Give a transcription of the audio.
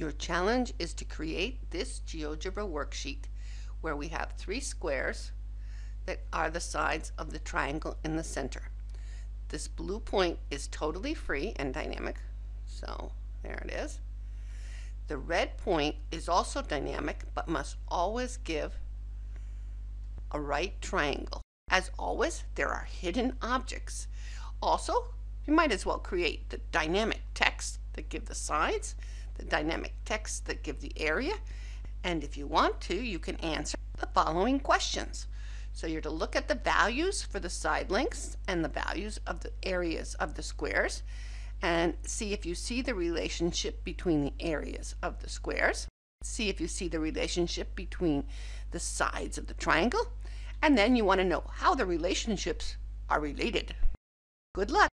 Your challenge is to create this GeoGebra worksheet where we have three squares that are the sides of the triangle in the center. This blue point is totally free and dynamic, so there it is. The red point is also dynamic but must always give a right triangle. As always, there are hidden objects. Also, you might as well create the dynamic text that give the sides, dynamic text that give the area, and if you want to, you can answer the following questions. So you're to look at the values for the side lengths and the values of the areas of the squares and see if you see the relationship between the areas of the squares. See if you see the relationship between the sides of the triangle. And then you want to know how the relationships are related. Good luck!